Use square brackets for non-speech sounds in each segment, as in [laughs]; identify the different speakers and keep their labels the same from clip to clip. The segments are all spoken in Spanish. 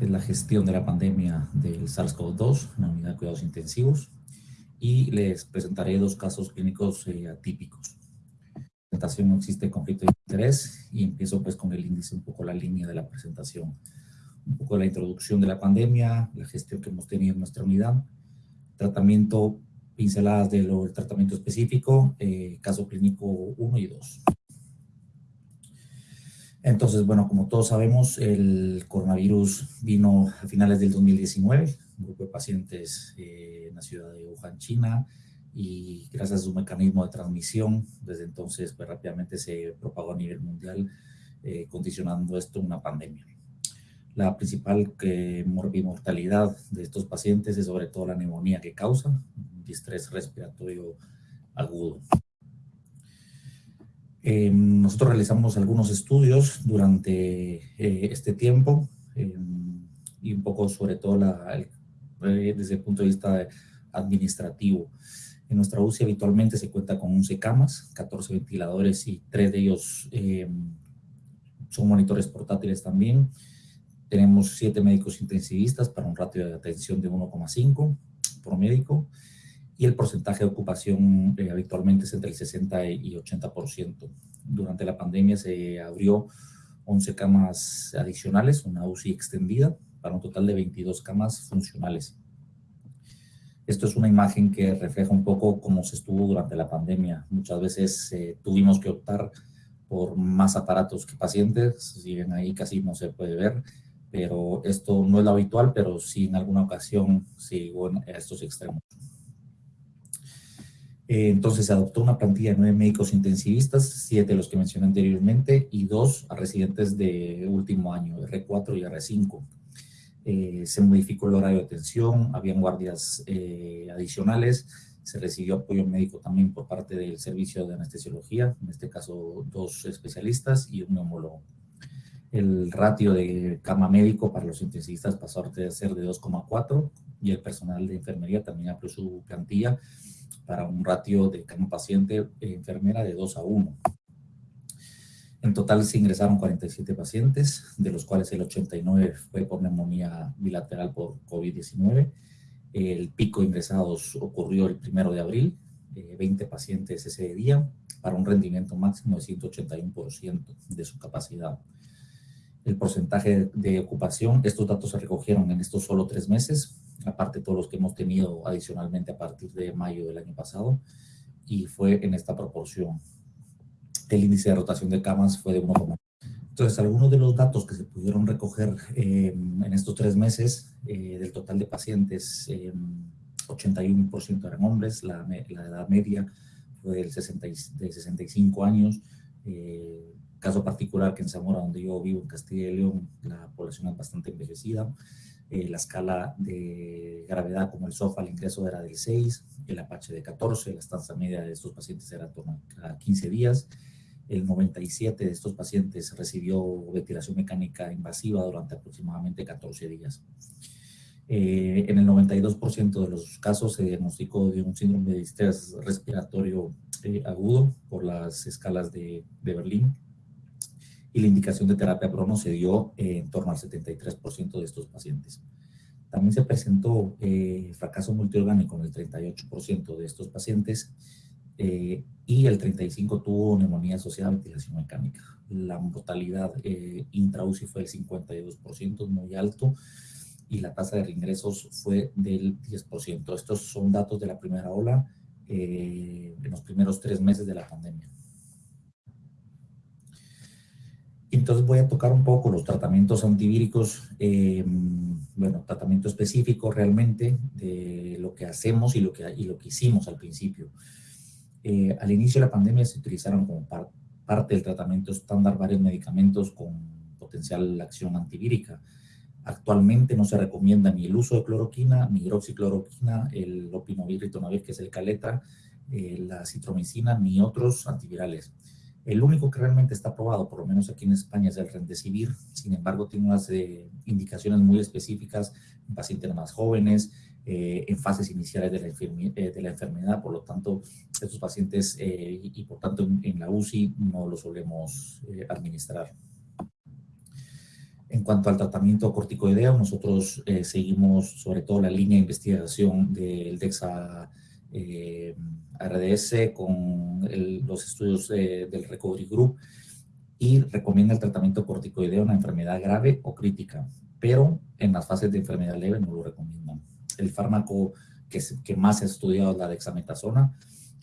Speaker 1: es la gestión de la pandemia del SARS-CoV-2 en la unidad de cuidados intensivos y les presentaré dos casos clínicos eh, atípicos. La presentación no existe conflicto de interés y empiezo pues con el índice, un poco la línea de la presentación. Un poco la introducción de la pandemia, la gestión que hemos tenido en nuestra unidad, tratamiento, pinceladas del tratamiento específico, eh, caso clínico 1 y 2. Entonces, bueno, como todos sabemos, el coronavirus vino a finales del 2019, un grupo de pacientes eh, en la ciudad de Wuhan, China, y gracias a su mecanismo de transmisión, desde entonces pues, rápidamente se propagó a nivel mundial, eh, condicionando esto una pandemia. La principal eh, mortalidad de estos pacientes es sobre todo la neumonía que causa, un distrés respiratorio agudo. Eh, nosotros realizamos algunos estudios durante eh, este tiempo eh, y un poco sobre todo la, desde el punto de vista administrativo. En nuestra UCI habitualmente se cuenta con 11 camas, 14 ventiladores y 3 de ellos son monitores portátiles también. Tenemos 7 médicos intensivistas para un ratio de atención de 1,5 por médico y el porcentaje de ocupación eh, habitualmente es entre el 60 y 80%. Durante la pandemia se abrió 11 camas adicionales, una UCI extendida, para un total de 22 camas funcionales. Esto es una imagen que refleja un poco cómo se estuvo durante la pandemia. Muchas veces eh, tuvimos que optar por más aparatos que pacientes, si bien ahí casi no se puede ver, pero esto no es lo habitual, pero sí en alguna ocasión sí en estos extremos. Eh, entonces se adoptó una plantilla de nueve médicos intensivistas, siete de los que mencioné anteriormente y dos a residentes de último año, R4 y R5. Eh, se modificó el horario de atención, habían guardias eh, adicionales, se recibió apoyo médico también por parte del servicio de anestesiología, en este caso dos especialistas y un neumólogo. El ratio de cama médico para los intensivistas pasó a ser de 2,4 y el personal de enfermería también amplió su plantilla para un ratio de cama paciente enfermera de 2 a 1. En total se ingresaron 47 pacientes, de los cuales el 89 fue por neumonía bilateral por COVID-19. El pico de ingresados ocurrió el primero de abril, 20 pacientes ese día, para un rendimiento máximo de 181% de su capacidad. El porcentaje de ocupación, estos datos se recogieron en estos solo tres meses, aparte todos los que hemos tenido adicionalmente a partir de mayo del año pasado, y fue en esta proporción. El índice de rotación de camas fue de 1,1. Entonces, algunos de los datos que se pudieron recoger em, en estos tres meses, eh, del total de pacientes, 81% em, eran hombres, la, la, edad media fue del 60, de 65 años, eh, caso particular que en Zamora, donde yo vivo, en Castilla y León, la población es bastante envejecida, eh, la escala de gravedad como el SOFA al ingreso era del 6, el Apache de 14, la estancia media de estos pacientes era a 15 días, el 97 de estos pacientes recibió ventilación mecánica invasiva durante aproximadamente 14 días. Eh, en el 92% de los casos se diagnosticó de un síndrome de distrés respiratorio eh, agudo por las escalas de, de Berlín y la indicación de terapia prono se dio eh, en torno al 73% de estos pacientes. También se presentó eh, fracaso multiorgánico en el 38% de estos pacientes eh, y el 35% tuvo neumonía asociada a ventilación mecánica. La mortalidad eh, intraUCI fue el 52%, muy alto, y la tasa de reingresos fue del 10%. Estos son datos de la primera ola en los primeros tres meses de la pandemia. Entonces voy a tocar un poco los tratamientos antivíricos, eh, bueno, tratamiento específico realmente de lo que hacemos y lo que, hicimos al principio. Eh, al inicio de la pandemia se utilizaron como parte del tratamiento estándar varios medicamentos con potencial acción antivírica. Actualmente no se recomienda ni el uso de cloroquina, ni hidroxicloroquina, el lopinovir, ritonavir, que es el caleta, eh, la citromicina, ni otros antivirales. El único que realmente está aprobado, por lo menos aquí en España, es el Remdesivir. Sin embargo, tiene unas eh, indicaciones muy específicas en pacientes más jóvenes, eh, en fases iniciales de la, eh, de la, enfermedad. Por lo tanto, estos pacientes y, por tanto en, la UCI no lo solemos administrar. En cuanto al tratamiento corticoideo, nosotros seguimos sobre todo la línea de investigación del DEXA eh, RDS con los estudios del Recovery Group y recomienda el tratamiento corticoideo en una enfermedad grave o crítica, pero en las fases de enfermedad leve no lo recomiendan. El fármaco que, que más se ha estudiado es la dexametasona,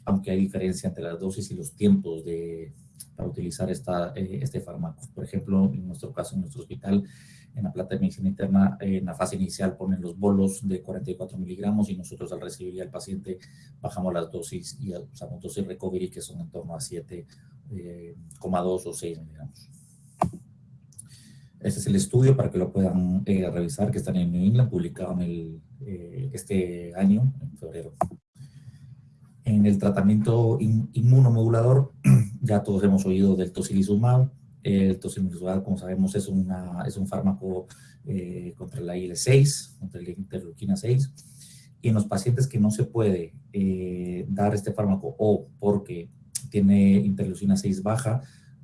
Speaker 1: aunque hay diferencia entre las dosis y los tiempos de, para utilizar esta, eh, este fármaco. Por ejemplo, en nuestro caso, en nuestro hospital, en la plata de medicina interna, en la fase inicial ponen los bolos de 44 miligramos y nosotros al recibir al paciente bajamos las dosis y usamos dosis recovery que son en torno a 7,2 eh, o 6 miligramos. Este es el estudio para que lo puedan eh, revisar, que está en New England, publicado en el, este año, en febrero. En el tratamiento inmunomodulador, [clears throat] ya todos hemos oído del tocilizumab. El tocilizumab, como sabemos, es, una, es un fármaco eh, contra la IL-6, contra la interleuquina 6. Y en los pacientes que no se puede eh, dar este fármaco o porque tiene interleucina 6 baja,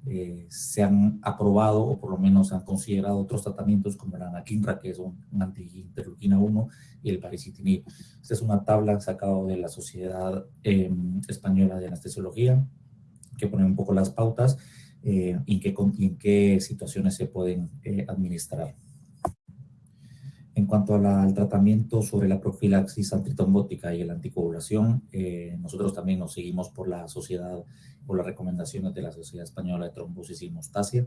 Speaker 1: eh, se han aprobado o por lo menos han considerado otros tratamientos como la anakinra, que es un, anti-interleuquina 1, y el paricitinib. Esta es una tabla sacada de la Sociedad em, Española de Anestesiología, que pone un poco las pautas eh, y, en qué, situaciones se pueden eh, administrar. En cuanto al tratamiento sobre la profilaxis antitrombótica y la anticoagulación, nosotros también nos seguimos por la sociedad por las recomendaciones de la Sociedad Española de Trombosis y Hemostasia.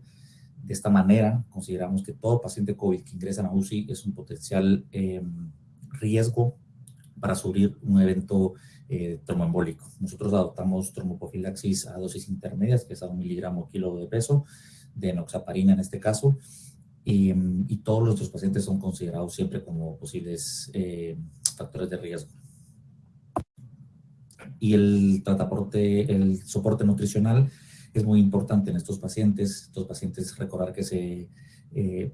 Speaker 1: De esta manera, consideramos que todo paciente COVID que ingresa a UCI es un potencial em, riesgo para sufrir un evento eh, tromboembólico. Nosotros adoptamos tromboprofilaxis a dosis intermedias, que es a un miligramo kilo de peso, de enoxaparina en este caso, y, y todos nuestros pacientes son considerados siempre como posibles eh, factores de riesgo y el, trataporte, el soporte nutricional es muy importante en estos pacientes. Estos pacientes, recordar que se eh,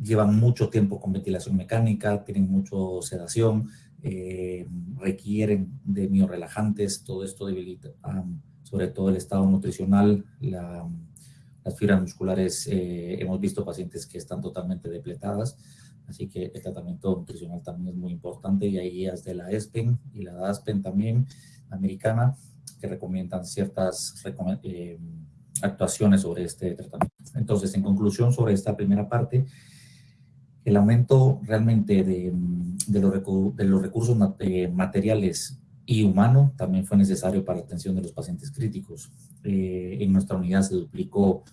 Speaker 1: llevan mucho tiempo con ventilación mecánica, tienen mucho sedación, eh, requieren de miorelajantes, todo esto debilita, sobre todo el estado nutricional, las fibras musculares, eh, hemos visto pacientes que están totalmente depletadas, así que el tratamiento nutricional también es muy importante y hay guías de la ESPEN y la DASPEN también, americana que recomiendan ciertas eh, actuaciones sobre este tratamiento. Entonces, en conclusión sobre esta primera parte, el aumento realmente de, de, los, de los, recursos eh, materiales y humanos también fue necesario para la atención de los pacientes críticos. Eh, en nuestra unidad se duplicó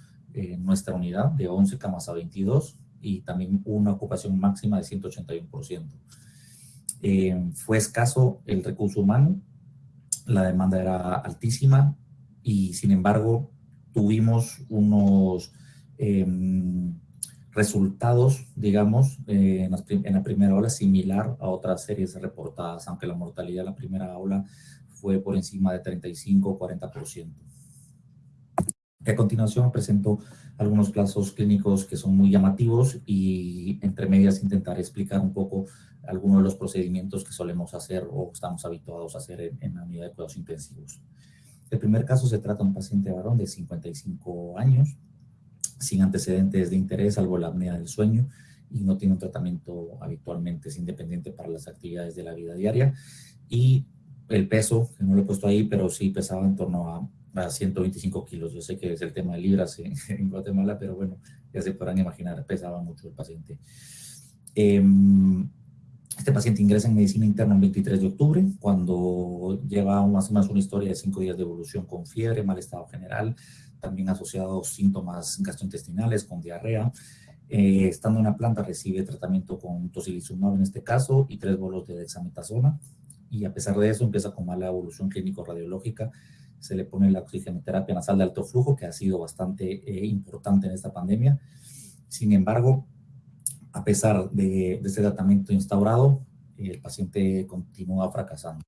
Speaker 1: nuestra unidad de 11 camas a 22 y también una ocupación máxima de 181%. fue escaso el recurso humano la demanda era altísima y sin embargo tuvimos unos em, resultados, digamos, eh, en, la primera ola similar a otras series reportadas, aunque la mortalidad en la primera ola fue por encima de 35 o 40%. a continuación presento algunos casos clínicos que son muy llamativos y entre medias intentaré explicar un poco algunos de los procedimientos que solemos hacer o estamos habituados a hacer en, la unidad de cuidados intensivos. El primer caso se trata de un paciente varón de 55 años, sin antecedentes de interés, salvo la apnea del sueño, y no tiene un tratamiento habitualmente, es independiente para las actividades de la vida diaria. Y el peso, que no lo he puesto ahí, pero sí pesaba en torno a, 125 kilos. Yo sé que es el tema de libras [laughs] en, Guatemala, pero bueno, ya se podrán imaginar, pesaba mucho el paciente. Eh, este paciente ingresa en medicina interna el 23 de octubre, cuando lleva más o menos una historia de cinco días de evolución con fiebre, mal estado general, también asociados síntomas gastrointestinales con diarrea. Eh, estando en la planta recibe tratamiento con tocilizumab en este caso y tres bolos de dexametasona. Y a pesar de eso empieza con mala evolución clínico-radiológica. Se le pone la oxigenoterapia nasal de alto flujo, que ha sido bastante eh, importante en esta pandemia. Sin embargo, a pesar de, este tratamiento instaurado, el paciente continúa fracasando.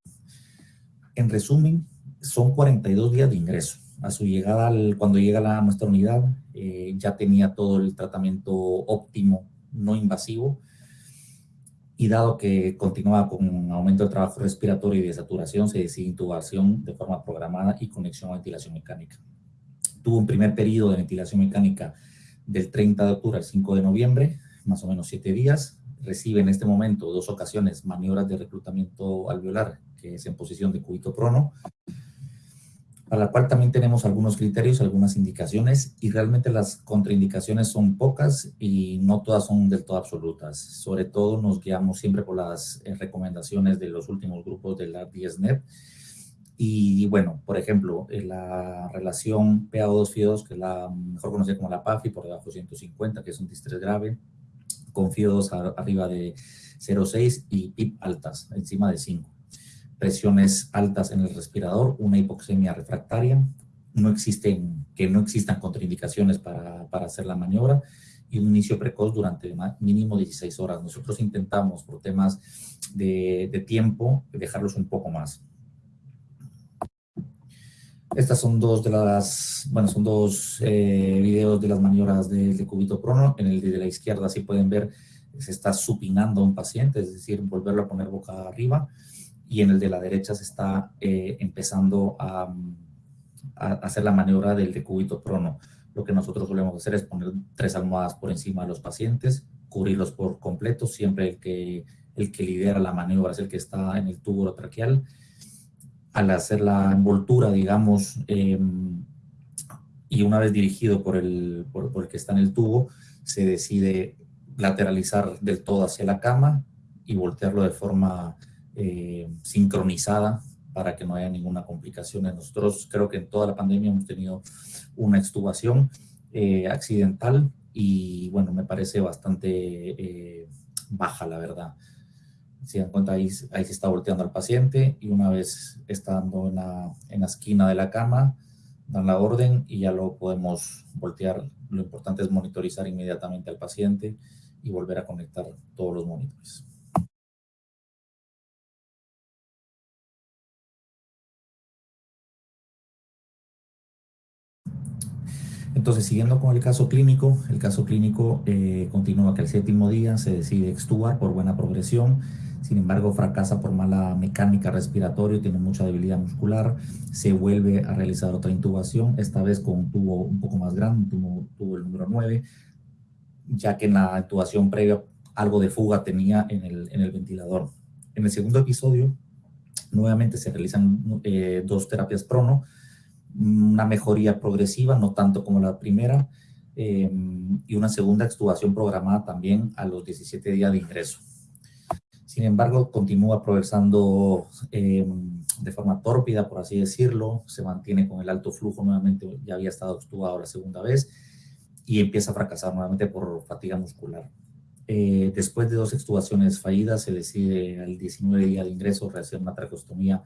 Speaker 1: En resumen, son 42 días de ingreso. A su llegada, cuando llega a nuestra unidad, eh, ya tenía todo el tratamiento óptimo, no invasivo, y dado que continuaba con un aumento de trabajo respiratorio y de saturación, se decide intubación de forma programada y conexión a ventilación mecánica. Tuvo un primer periodo de ventilación mecánica del 30 de octubre al 5 de noviembre, más o menos siete días. Recibe en este momento dos ocasiones maniobras de reclutamiento alveolar, que es en posición de cúbito prono, para la cual también tenemos algunos criterios, algunas indicaciones, y realmente las contraindicaciones son pocas y no todas son del todo absolutas. Sobre todo nos guiamos siempre por las eh, recomendaciones de los últimos grupos de la DSNet, y bueno, por ejemplo, la relación PaO2-FIO2, que es la mejor conocida como la PAFI, por debajo de 150, que es un distrés grave, con FIO2 arriba de 0,6 y PIP altas, encima de 5. Presiones altas en el respirador, una hipoxemia refractaria, no existen, que no existan contraindicaciones para, para hacer la maniobra y un inicio precoz durante mínimo 16 horas. Nosotros intentamos, por temas de, de tiempo, dejarlos un poco más. Estas son dos de las, bueno, son dos eh, videos de las maniobras de, de, cubito prono. En el de la izquierda, si pueden ver, se está supinando a un paciente, es decir, volverlo a poner boca arriba. Y en el de la derecha se está eh, empezando a, hacer la maniobra del decúbito prono. Lo que nosotros solemos hacer es poner tres almohadas por encima de los pacientes, cubrirlos por completo, siempre el que, el que lidera la maniobra es el que está en el tubo traqueal al hacer la envoltura, digamos, em, y una vez dirigido por el, por, el que está en el tubo, se decide lateralizar del todo hacia la cama y voltearlo de forma eh, sincronizada para que no haya ninguna complicación. Nosotros creo que en toda la pandemia hemos tenido una extubación eh, accidental y bueno, me parece bastante eh, baja la verdad. Si dan cuenta, ahí, ahí se está volteando al paciente y una vez estando en la, en la esquina de la cama, dan la orden y ya lo podemos voltear. Lo importante es monitorizar inmediatamente al paciente y volver a conectar todos los monitores. Entonces, siguiendo con el caso clínico, el caso clínico eh, continúa que el séptimo día se decide extubar por buena progresión sin embargo fracasa por mala mecánica respiratoria, tiene mucha debilidad muscular, se vuelve a realizar otra intubación, esta vez con un tubo un poco más grande, un tubo, el número 9, ya que en la intubación previa algo de fuga tenía en el, en el ventilador. En el segundo episodio, nuevamente se realizan eh, dos terapias prono, una mejoría progresiva, no tanto como la primera, eh, y una segunda extubación programada también a los 17 días de ingreso. Sin embargo, continúa progresando eh, de forma tórpida, por así decirlo, se mantiene con el alto flujo nuevamente, ya había estado extubado la segunda vez, y empieza a fracasar nuevamente por fatiga muscular. Eh, después de dos extubaciones fallidas, se decide al 19 día de ingreso realizar una traqueostomía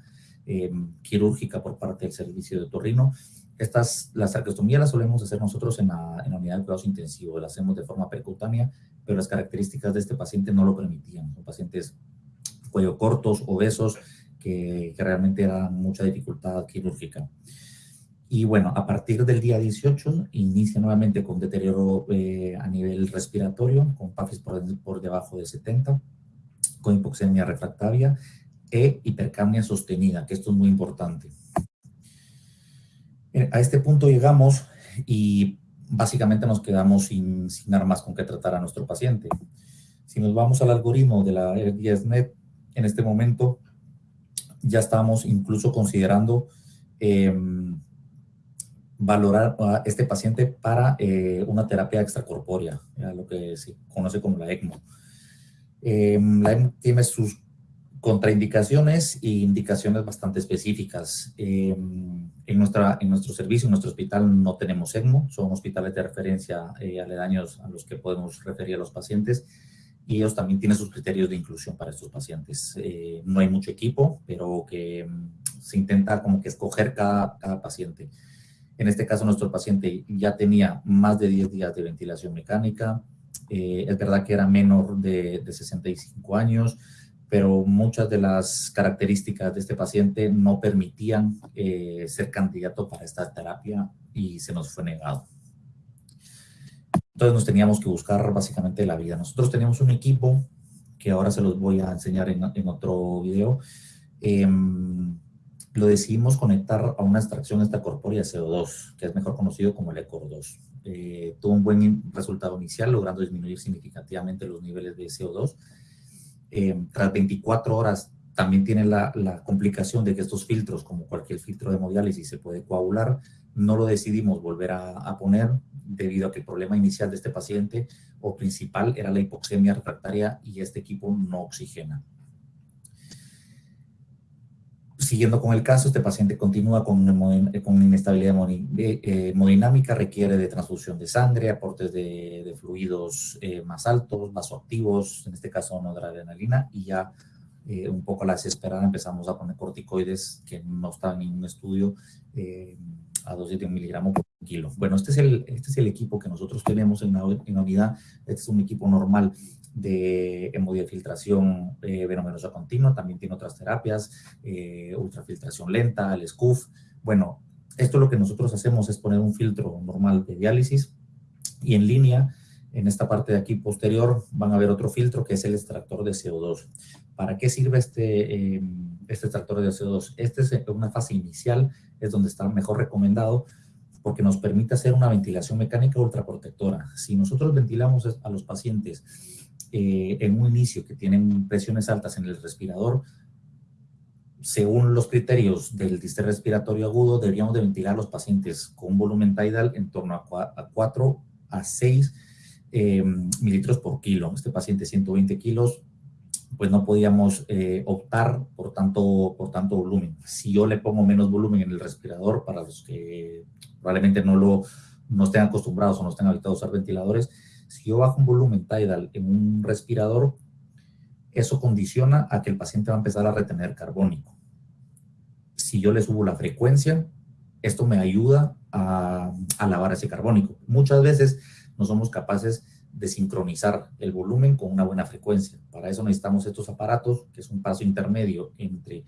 Speaker 1: eh, quirúrgica por parte del servicio de Torrino. Estas, las traqueostomías las solemos hacer nosotros en la, en la unidad de cuidados intensivos, las hacemos de forma percutánea pero las características de este paciente no lo permitían. Son pacientes cuello cortos, obesos, que, que realmente era mucha dificultad quirúrgica. Y bueno, a partir del día 18 inicia nuevamente con deterioro eh, a nivel respiratorio, con PAFIS por, por, debajo de 70, con hipoxemia refractaria e hipercapnia sostenida, que esto es muy importante. Eh, a este punto llegamos y básicamente nos quedamos sin, sin armas con que tratar a nuestro paciente. Si nos vamos al algoritmo de la RDSNet, en este momento ya estamos incluso considerando em, valorar a este paciente para eh, una terapia extracorpórea, lo que se conoce como la ECMO. Em, la ECMO tiene sus contraindicaciones e indicaciones bastante específicas. Em, en, nuestra, en nuestro servicio, en nuestro hospital, no tenemos ECMO, son hospitales de referencia eh, aledaños a los que podemos referir a los pacientes y ellos también tienen sus criterios de inclusión para estos pacientes. Eh, no hay mucho equipo, pero que mm, se intenta como que escoger cada, cada paciente. En este caso, nuestro paciente ya tenía más de 10 días de ventilación mecánica, eh, es verdad que era menor de, de 65 años, pero muchas de las características de este paciente no permitían eh, ser candidato para esta terapia y se nos fue negado. Entonces nos teníamos que buscar básicamente la vida. Nosotros teníamos un equipo que ahora se los voy a enseñar en, en otro video. Em, lo decidimos conectar a una extracción extracorpórea CO2, que es mejor conocido como el ECOR2. eh, tuvo un buen resultado inicial, logrando disminuir significativamente los niveles de CO2. Eh, tras 24 horas también tiene la, complicación de que estos filtros, como cualquier filtro de hemodiálisis, se puede coagular. No lo decidimos volver a, poner debido a que el problema inicial de este paciente o principal era la hipoxemia refractaria y este equipo no oxigena. Siguiendo con el caso, este paciente continúa con, con inestabilidad eh, hemodinámica, requiere de transfusión de sangre, aportes de, fluidos eh, más altos, vasoactivos, en este caso no de adrenalina, y ya eh, un poco a la desesperada empezamos a poner corticoides que no estaban en ningún estudio a 2,7 miligramos. por Bueno, este es, el, este es el equipo que nosotros tenemos en la, en la unidad. Este es un equipo normal de hemodiafiltración eh, venominosa continua, también tiene otras terapias, eh, ultrafiltración lenta, el SCUF. Bueno, esto lo que nosotros hacemos es poner un filtro normal de diálisis y en línea en esta parte de aquí posterior van a ver otro filtro que es el extractor de CO2. ¿Para qué sirve este, eh, este extractor de CO2? Este es una fase inicial, es donde está mejor recomendado porque nos permite hacer una ventilación mecánica ultraprotectora. Si nosotros ventilamos a los pacientes eh, en un inicio que tienen presiones altas en el respirador, según los criterios del distrés respiratorio agudo, deberíamos de ventilar a los pacientes con un volumen tidal en torno a 4 a 6 eh, mililitros por kilo. Este paciente 120 kilos, pues no podíamos eh, optar por tanto, por tanto volumen. Si yo le pongo menos volumen en el respirador, para los que probablemente no, lo, no estén acostumbrados o no estén habituados a usar ventiladores, si yo bajo un volumen tidal en un respirador, eso condiciona a que el paciente va a empezar a retener carbónico. Si yo le subo la frecuencia, esto me ayuda a, a lavar ese carbónico. Muchas veces no somos capaces de sincronizar el volumen con una buena frecuencia. Para eso necesitamos estos aparatos, que es un paso intermedio entre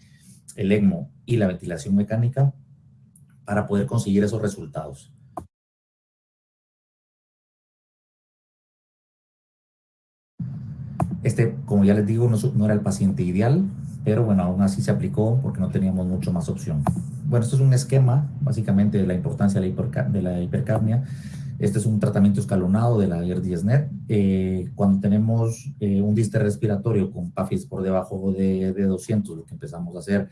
Speaker 1: el ECMO y la ventilación mecánica, para poder conseguir esos resultados. Este, como ya les digo, no, era el paciente ideal, pero bueno, aún así se aplicó porque no teníamos mucho más opción. Bueno, esto es un esquema, básicamente, de la importancia de la, de la hipercapnia este es un tratamiento escalonado de la ER10-NET. Eh, cuando tenemos eh, un diste respiratorio con PAFIS por debajo de, 200, lo que empezamos a hacer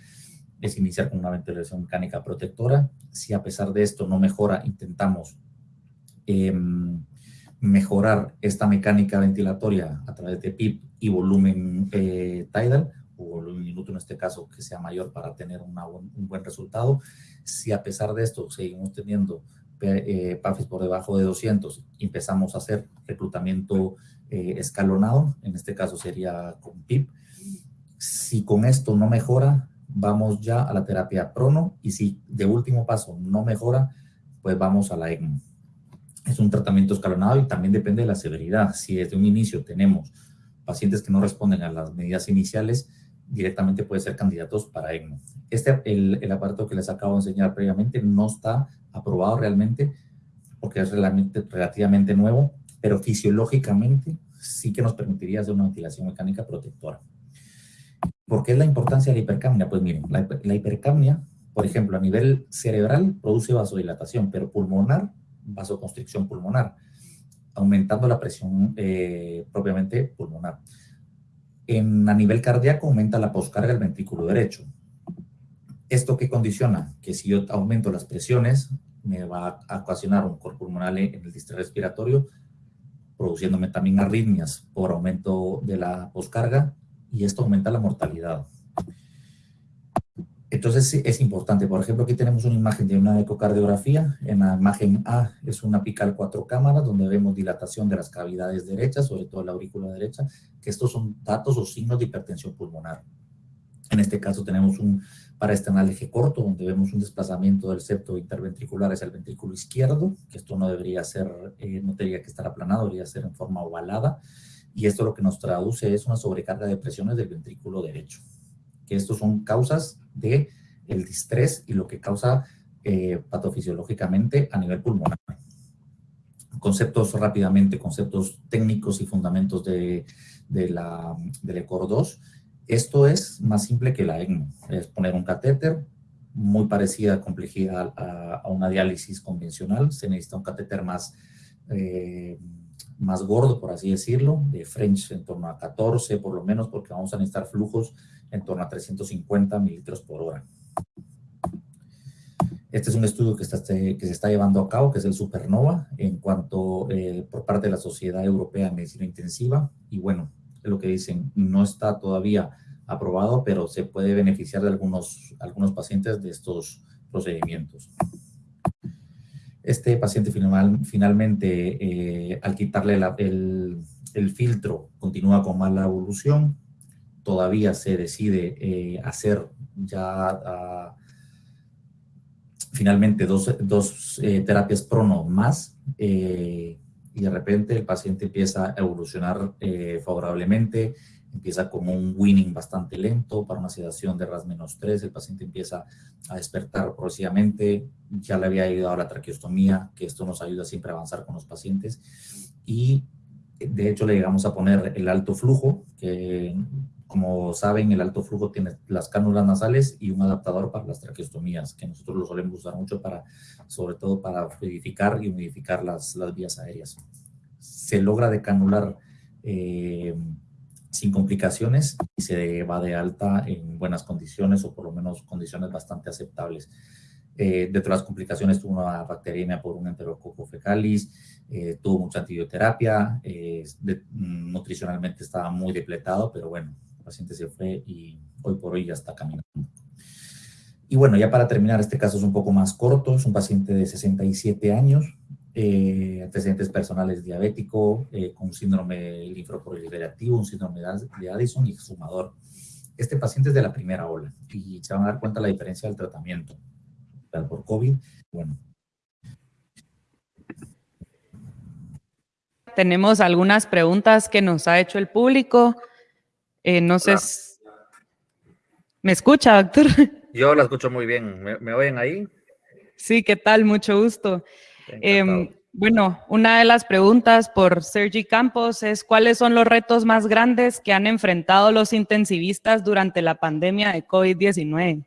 Speaker 1: es iniciar con una ventilación mecánica protectora. Si a pesar de esto no mejora, intentamos em, mejorar esta mecánica ventilatoria a través de PIP y volumen eh, tidal, o volumen minuto en este caso, que sea mayor para tener un buen resultado. Si a pesar de esto seguimos teniendo eh, PAFIS por debajo de 200, empezamos a hacer reclutamiento eh, escalonado, en este caso sería con PIP. Si con esto no mejora, vamos ya a la terapia prono y si de último paso no mejora, pues vamos a la ECMO. Es un tratamiento escalonado y también depende de la severidad. Si desde un inicio tenemos pacientes que no responden a las medidas iniciales, directamente puede ser candidatos para ECMO. Este, el, el aparato que les acabo de enseñar previamente no está aprobado realmente porque es relativamente nuevo, pero fisiológicamente sí que nos permitiría hacer una ventilación mecánica protectora. ¿Por qué es la importancia de la hipercapnia? Pues miren, la, la hipercapnia, por ejemplo, a nivel cerebral produce vasodilatación, pero pulmonar, vasoconstricción pulmonar, aumentando la presión eh, propiamente pulmonar. En, a nivel cardíaco aumenta la poscarga del ventrículo derecho. ¿Esto qué condiciona? Que si yo aumento las presiones, me va a ocasionar un corpo pulmonar en el distrito respiratorio, produciéndome también arritmias por aumento de la poscarga y esto aumenta la mortalidad. Entonces es importante, por ejemplo, aquí tenemos una imagen de una ecocardiografía, en la imagen A es una apical cuatro cámaras donde vemos dilatación de las cavidades derechas, sobre todo la aurícula derecha, que estos son datos o signos de hipertensión pulmonar. En este caso tenemos un para este eje corto, donde vemos un desplazamiento del septo interventricular hacia el ventrículo izquierdo, que esto no debería ser, eh, no tendría que estar aplanado, debería ser en forma ovalada, y esto lo que nos traduce es una sobrecarga de presiones del ventrículo derecho, que estos son causas de el distrés y lo que causa eh, patofisiológicamente a nivel pulmonar. Conceptos rápidamente, conceptos técnicos y fundamentos de, de la, del ECOR 2, esto es más simple que la ECMO, es poner un catéter, muy parecida a complejidad a, una diálisis convencional, se necesita un catéter más, eh, más gordo, por así decirlo, de French en torno a 14 por lo menos, porque vamos a necesitar flujos en torno a 350 mililitros por hora. Este es un estudio que, está, que se está llevando a cabo, que es el Supernova, en cuanto eh, por parte de la Sociedad Europea de Medicina Intensiva. Y bueno, es lo que dicen, no está todavía aprobado, pero se puede beneficiar de algunos, algunos pacientes de estos procedimientos. Este paciente final, finalmente, eh, al quitarle el, filtro, continúa con mala evolución. Todavía se decide eh, hacer ya ah, finalmente dos, dos eh, terapias prono más y de repente el paciente empieza a evolucionar favorablemente empieza con un winning bastante lento para una sedación de RAS menos 3, el paciente empieza a despertar progresivamente, ya le había ayudado a la traqueostomía, que esto nos ayuda siempre a avanzar con los pacientes, y de hecho le llegamos a poner el alto flujo, que como saben el alto flujo tiene las cánulas nasales y un adaptador para las traqueostomías, que nosotros lo solemos usar mucho para, sobre todo para fluidificar y humidificar las, las vías aéreas. Se logra decanular eh, sin complicaciones y se va de alta en buenas condiciones o por lo menos condiciones bastante aceptables. Eh, dentro de las complicaciones tuvo una bacteriemia por un enterococo fecalis, eh, tuvo mucha antibioterapia, eh, nutricionalmente estaba muy depletado, pero bueno, el paciente se fue y hoy por hoy ya está caminando. Y bueno, ya para terminar, este caso es un poco más corto, es un paciente de 67 años, eh, antecedentes personales diabético, eh, con síndrome linfoproliferativo, un síndrome de Addison y fumador. Este paciente es de la primera ola y se van a dar cuenta la diferencia del tratamiento por COVID. Bueno.
Speaker 2: Tenemos algunas preguntas que nos ha hecho el público. Eh, no sé, ¿me escucha, doctor? [laughs]
Speaker 3: Yo la escucho muy bien. ¿Me, ¿Me, oyen ahí?
Speaker 2: Sí, ¿qué tal? Mucho gusto. Eh, bueno, una de las preguntas por Sergi Campos es cuáles son los retos más grandes que han enfrentado los intensivistas durante la pandemia de COVID-19.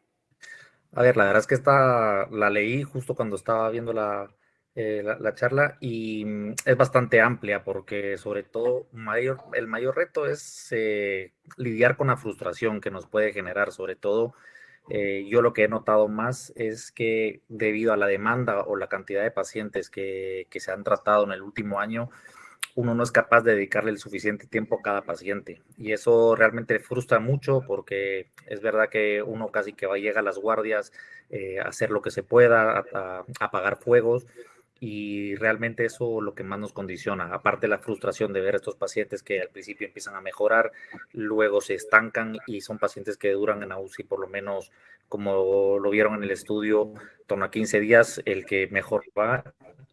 Speaker 3: A ver, la verdad es que esta la leí justo cuando estaba viendo la, eh, la, charla y mm, es bastante amplia porque sobre todo mayor, el mayor reto es eh, lidiar con la frustración que nos puede generar, sobre todo eh, yo lo que he notado más es que debido a la demanda o la cantidad de pacientes que, que, se han tratado en el último año, uno no es capaz de dedicarle el suficiente tiempo a cada paciente. Y eso realmente frustra mucho porque es verdad que uno casi que va, llega a las guardias eh, a hacer lo que se pueda, a, a apagar fuegos y realmente eso lo que más nos condiciona, aparte la frustración de ver a estos pacientes que al principio empiezan a mejorar, luego se estancan y son pacientes que duran en UCI por lo menos, como lo vieron en el estudio, torno a 15 días, el que mejor va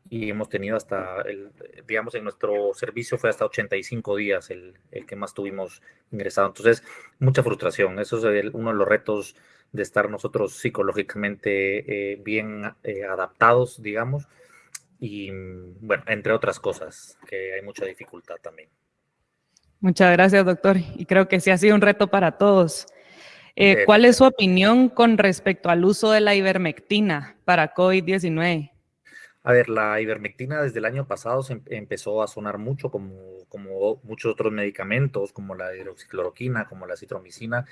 Speaker 3: y hemos tenido hasta, el, digamos, en nuestro servicio fue hasta 85 días el, el que más tuvimos ingresado. Entonces, mucha frustración, eso es uno de los retos de estar nosotros psicológicamente eh, bien eh, adaptados, digamos, y mm, bueno, entre otras cosas, que hay mucha dificultad también.
Speaker 2: Muchas gracias, doctor. Y creo que sí ha sido un reto para todos. Eh, ¿Cuál es su opinión con respecto al uso de la ivermectina para COVID-19?
Speaker 3: A ver, la ivermectina desde el año pasado se em, empezó a sonar mucho como, como muchos otros medicamentos, como la hidroxicloroquina, como la citromicina,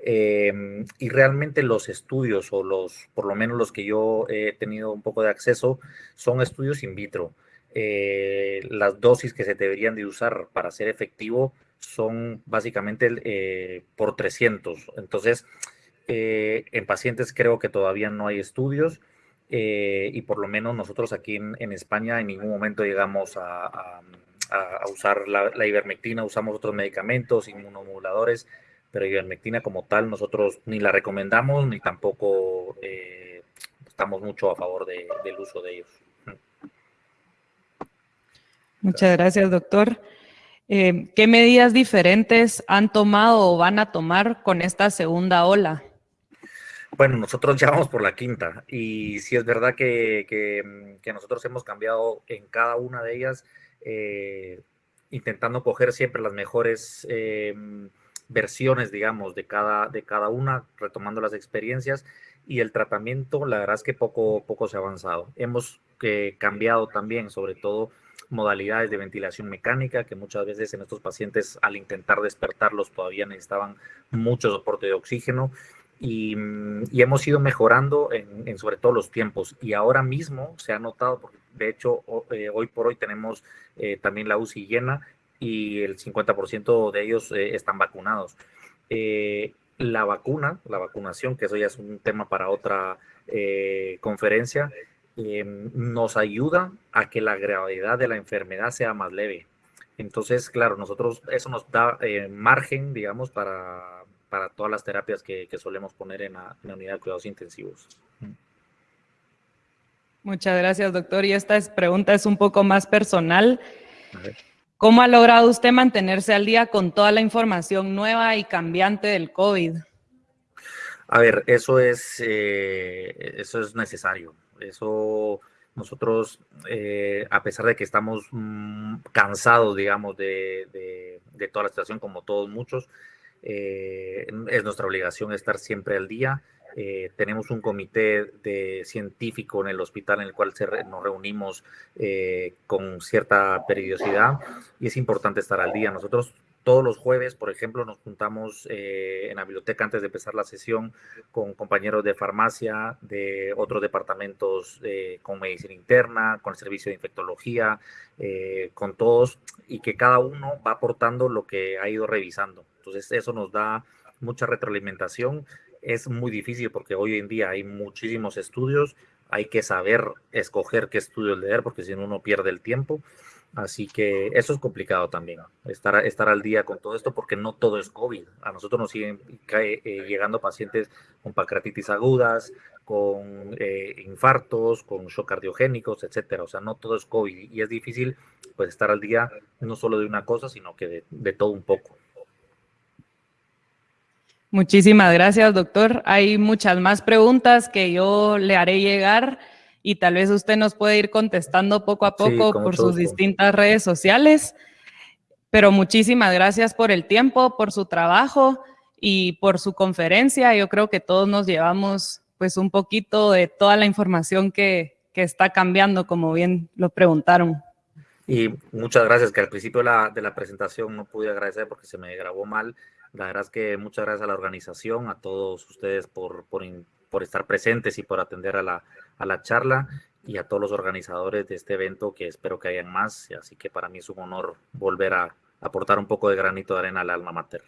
Speaker 3: em, y realmente los estudios, o los, por lo menos los que yo he tenido un poco de acceso, son estudios in vitro. Eh, las dosis que se deberían de usar para ser efectivo son básicamente eh, por 300. Entonces, eh, en pacientes creo que todavía no hay estudios eh, y por lo menos nosotros aquí en, España en ningún momento llegamos a, usar la, ivermectina, usamos otros medicamentos, inmunomoduladores, pero ivermectina como tal nosotros ni la recomendamos ni tampoco eh, estamos mucho a favor del uso de ellos.
Speaker 2: Muchas gracias, doctor. Eh, ¿Qué medidas diferentes han tomado o van a tomar con esta segunda ola?
Speaker 3: Bueno, nosotros ya vamos por la quinta y sí es verdad que, mm, nosotros hemos cambiado en cada una de ellas, eh, intentando coger siempre las mejores eh, versiones, digamos, de cada, de cada una, retomando las experiencias y el tratamiento, la verdad es que poco, poco se ha avanzado. Hemos eh, cambiado también, sobre todo
Speaker 1: modalidades de ventilación mecánica, que muchas veces en estos pacientes al intentar despertarlos todavía necesitaban mucho soporte de oxígeno. Y, hemos ido mejorando en, sobre todo los tiempos. Y ahora mismo se ha notado, porque de hecho eh, hoy por hoy tenemos eh, también la UCI llena y el 50% de ellos eh, están vacunados. la vacuna, la vacunación, que eso ya es un tema para otra conferencia, nos ayuda a que la gravedad de la enfermedad sea más leve. Entonces, claro, nosotros eso nos da margen, digamos, para para todas las terapias que, solemos poner en la, unidad de cuidados intensivos.
Speaker 2: Muchas gracias, doctor. Y esta pregunta es un poco más personal. ¿Cómo ha logrado usted mantenerse al día con toda la información nueva y cambiante del COVID?
Speaker 1: A ver, eso es, eh, eso es necesario. Eso nosotros, eh, a pesar de que estamos mm, cansados, digamos, de, de, toda la situación, como todos muchos, eh, es nuestra obligación estar siempre al día. Eh, tenemos un comité de científico en el hospital en el cual nos reunimos eh, con cierta periodicidad y es importante estar al día. Nosotros todos los jueves, por ejemplo, nos juntamos en la biblioteca antes de empezar la sesión con compañeros de farmacia, de otros departamentos con medicina interna, con el servicio de infectología, con todos, y que cada uno va aportando lo que ha ido revisando. Entonces eso nos da mucha retroalimentación. Es muy difícil porque hoy en día hay muchísimos estudios, hay que saber escoger qué estudios leer porque si no uno pierde el tiempo. Así que eso es complicado también, estar, estar al día con todo esto porque no todo es COVID. A nosotros nos siguen eh, llegando pacientes con pancreatitis agudas, con eh, infartos, con shock cardiogénicos, etcétera. O sea, no todo es COVID y es difícil pues estar al día no solo de una cosa, sino que de todo un poco.
Speaker 2: Muchísimas gracias, doctor. Hay muchas más preguntas que yo le haré llegar y tal vez usted nos puede ir contestando poco a poco por sus distintas redes sociales. Pero muchísimas gracias por el tiempo, por su trabajo y por su conferencia. Yo creo que todos nos llevamos pues un poquito de toda la información que, que está cambiando, como bien lo preguntaron.
Speaker 1: Y muchas gracias, que al principio de la, de la presentación no pude agradecer porque se me grabó mal la verdad es que muchas gracias a la organización, a todos ustedes por, por, estar presentes y por atender a la, a la charla y a todos los organizadores de este evento que espero que hayan más. Así que para mí es un honor volver a aportar un poco de granito de arena al alma mater.